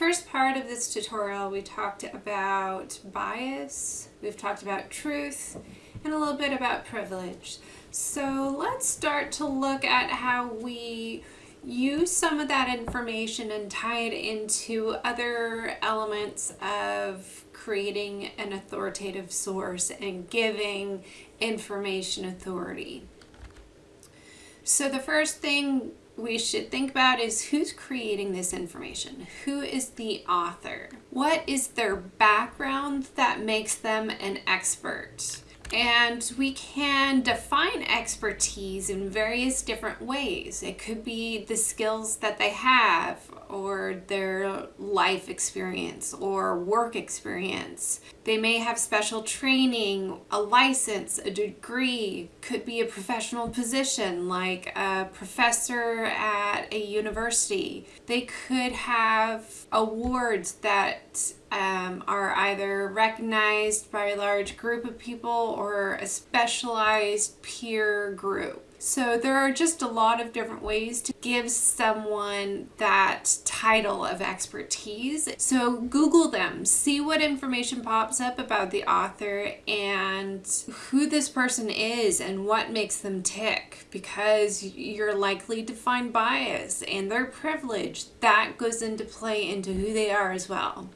first part of this tutorial, we talked about bias, we've talked about truth, and a little bit about privilege. So let's start to look at how we use some of that information and tie it into other elements of creating an authoritative source and giving information authority. So the first thing we should think about is who's creating this information? Who is the author? What is their background that makes them an expert? And we can define expertise in various different ways. It could be the skills that they have or their life experience or work experience. They may have special training, a license, a degree, could be a professional position like a professor at a university. They could have awards that um, are either recognized by a large group of people or a specialized peer group. So there are just a lot of different ways to give someone that title of expertise. So Google them, see what information pops up about the author and who this person is and what makes them tick because you're likely to find bias and their privilege. That goes into play into who they are as well.